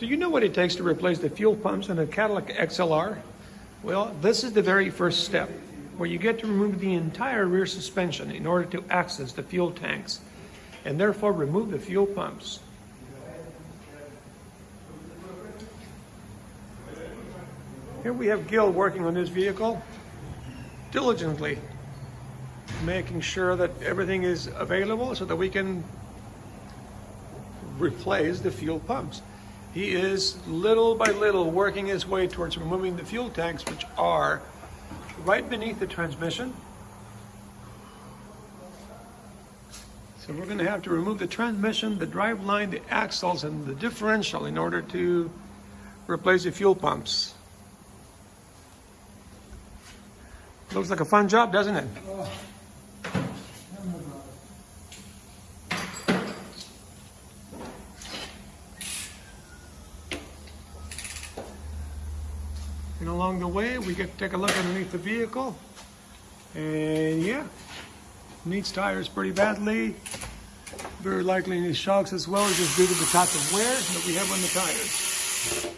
Do you know what it takes to replace the fuel pumps in a Cadillac XLR? Well, this is the very first step, where you get to remove the entire rear suspension in order to access the fuel tanks, and therefore remove the fuel pumps. Here we have Gil working on this vehicle diligently, making sure that everything is available so that we can replace the fuel pumps. He is little by little working his way towards removing the fuel tanks, which are right beneath the transmission. So we're going to have to remove the transmission, the drive line, the axles, and the differential in order to replace the fuel pumps. Looks like a fun job, doesn't it? Oh. And along the way, we get to take a look underneath the vehicle. And yeah, needs tires pretty badly. Very likely needs shocks as well, just due to the type of wear that we have on the tires.